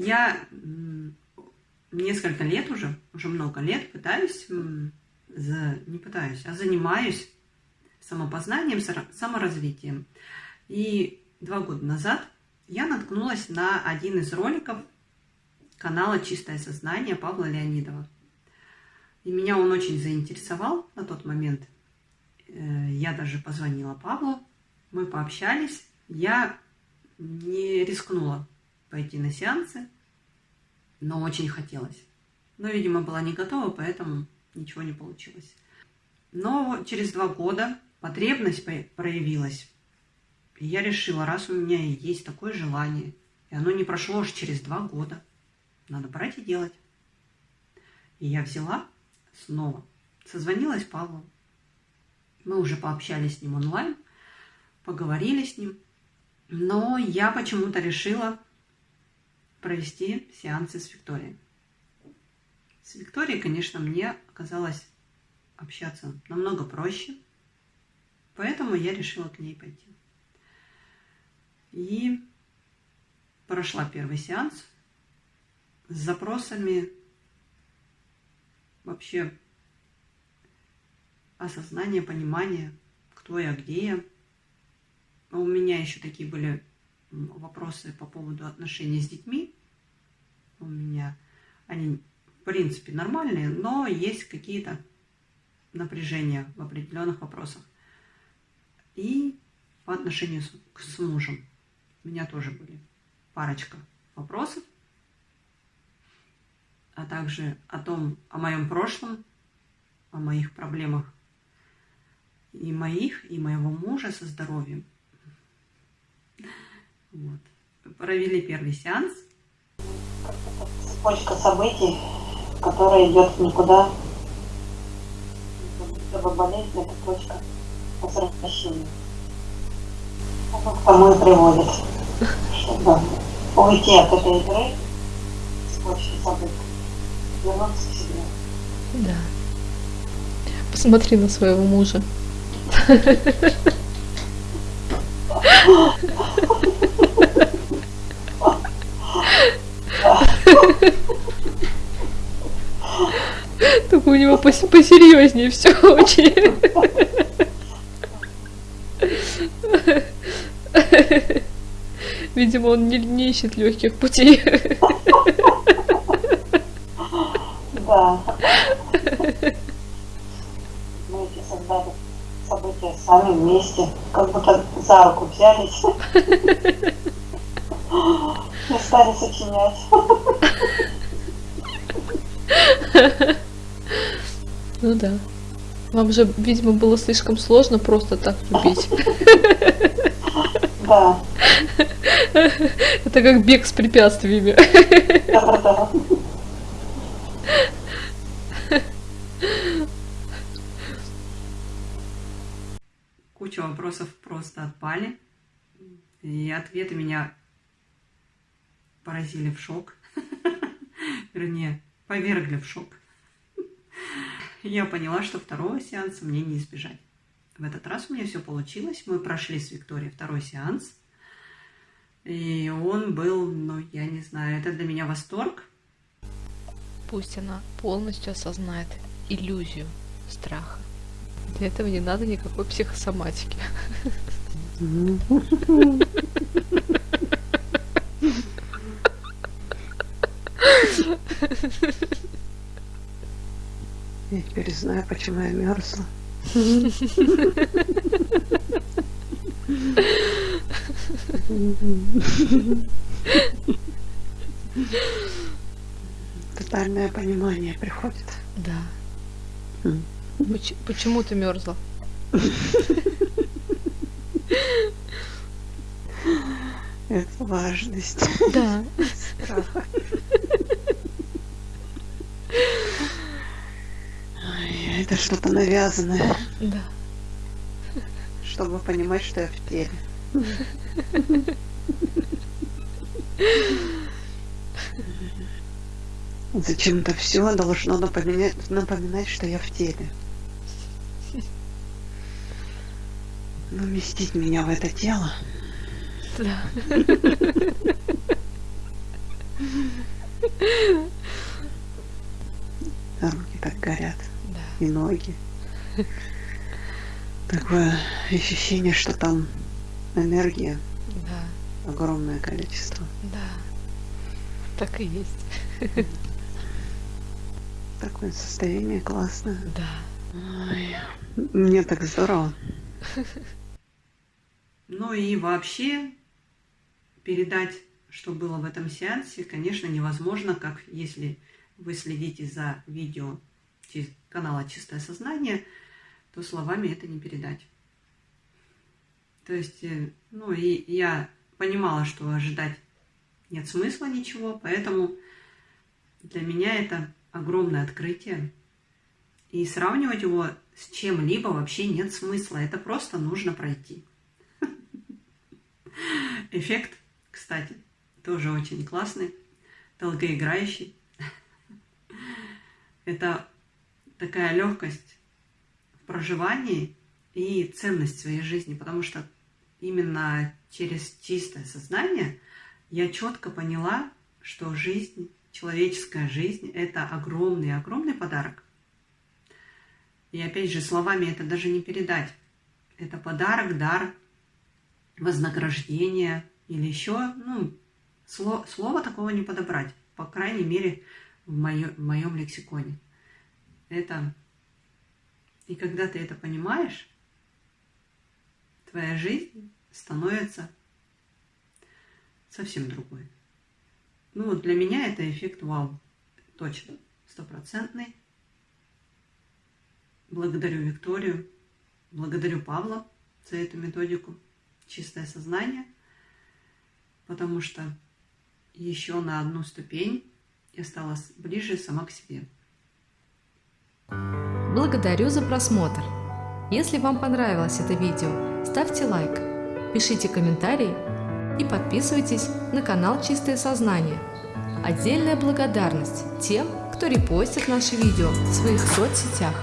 Я несколько лет уже, уже много лет пытаюсь, не пытаюсь, а занимаюсь самопознанием, саморазвитием. И два года назад я наткнулась на один из роликов канала «Чистое сознание» Павла Леонидова. И меня он очень заинтересовал на тот момент. Э, я даже позвонила Павлу, мы пообщались. Я не рискнула пойти на сеансы, но очень хотелось. Но, видимо, была не готова, поэтому ничего не получилось. Но через два года потребность проявилась. И я решила, раз у меня есть такое желание, и оно не прошло аж через два года, надо брать и делать. И я взяла снова, созвонилась Павлу. Мы уже пообщались с ним онлайн, поговорили с ним. Но я почему-то решила провести сеансы с Викторией. С Викторией, конечно, мне оказалось общаться намного проще, поэтому я решила к ней пойти. И прошла первый сеанс с запросами вообще осознания, понимания, кто я, где я. У меня еще такие были вопросы по поводу отношений с детьми. У меня они, в принципе, нормальные, но есть какие-то напряжения в определенных вопросах. И по отношению с, с мужем. У меня тоже были парочка вопросов, а также о том, о моем прошлом, о моих проблемах и моих, и моего мужа со здоровьем. Вот. Провели первый сеанс. Цепочка событий, которая идет никуда. Чтобы болезнь это точка возвращения. Это к тому и приводит. Чтобы уйти от этой игры, цепочки событий, вернуться к себе. Да. Посмотри на своего мужа. Только у него пос посерьезнее все очень. Видимо, он не, не ищет легких путей. Да. Мы эти создали события сами вместе, как будто за руку взялись и стали сочинять. Ну да. Вам же, видимо, было слишком сложно просто так любить. Да. Это как бег с препятствиями. Куча вопросов просто отпали. И ответы меня поразили в шок. Вернее, повергли в шок. Я поняла, что второго сеанса мне не избежать. В этот раз у меня все получилось. Мы прошли с Викторией второй сеанс. И он был, ну, я не знаю, это для меня восторг. Пусть она полностью осознает иллюзию страха. Для этого не надо никакой психосоматики. Я теперь знаю, почему я мерзла. Тотальное понимание приходит. Да. Почему ты мерзла? Это важность. Да. Страха. Это что-то навязанное. Да. Чтобы понимать, что я в теле. Зачем-то все должно напоминать, напоминать, что я в теле. Уместить меня в это тело. Да. ноги. Такое ощущение, что там энергия Да, огромное количество. да. Так и есть. Такое состояние классное. Да. Ой, мне так здорово. Ну и вообще передать, что было в этом сеансе, конечно, невозможно, как если вы следите за видео канала «Чистое сознание», то словами это не передать. То есть, э, ну и я понимала, что ожидать нет смысла ничего, поэтому для меня это огромное открытие. И сравнивать его с чем-либо вообще нет смысла. Это просто нужно пройти. Эффект, кстати, тоже очень классный, долгоиграющий. Это такая легкость в проживании и ценность своей жизни, потому что именно через чистое сознание я четко поняла, что жизнь, человеческая жизнь – это огромный-огромный подарок. И опять же, словами это даже не передать. Это подарок, дар, вознаграждение или еще, ну, сло, слова такого не подобрать, по крайней мере, в, моё, в моем лексиконе. Это... И когда ты это понимаешь, твоя жизнь становится совсем другой. Ну, вот для меня это эффект вау. Точно, стопроцентный. Благодарю Викторию, благодарю Павла за эту методику «Чистое сознание», потому что еще на одну ступень я стала ближе сама к себе. Благодарю за просмотр. Если вам понравилось это видео, ставьте лайк, пишите комментарии и подписывайтесь на канал Чистое Сознание. Отдельная благодарность тем, кто репостит наши видео в своих соцсетях.